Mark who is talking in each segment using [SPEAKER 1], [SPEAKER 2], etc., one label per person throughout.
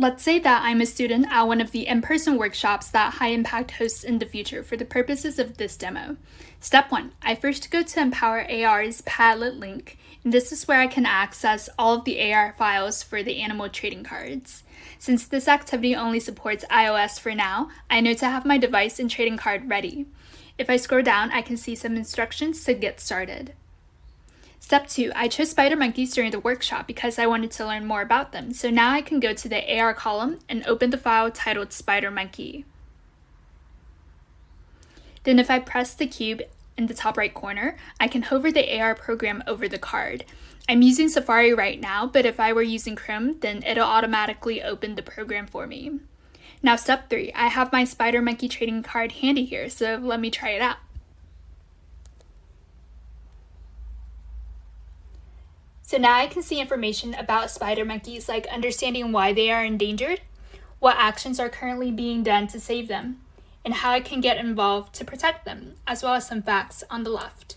[SPEAKER 1] Let's say that I'm a student at one of the in-person workshops that High Impact hosts in the future for the purposes of this demo. Step 1. I first go to Empower AR's Padlet link, and this is where I can access all of the AR files for the animal trading cards. Since this activity only supports iOS for now, I know to have my device and trading card ready. If I scroll down, I can see some instructions to get started. Step 2. I chose spider monkeys during the workshop because I wanted to learn more about them, so now I can go to the AR column and open the file titled spider monkey. Then if I press the cube in the top right corner, I can hover the AR program over the card. I'm using Safari right now, but if I were using Chrome, then it'll automatically open the program for me. Now step 3. I have my spider monkey trading card handy here, so let me try it out. So now I can see information about spider monkeys like understanding why they are endangered, what actions are currently being done to save them, and how I can get involved to protect them, as well as some facts on the left.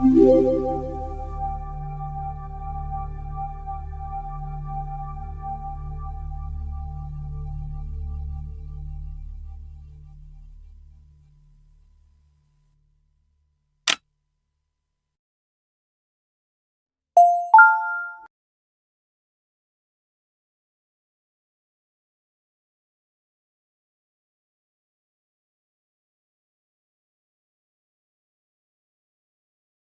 [SPEAKER 2] Música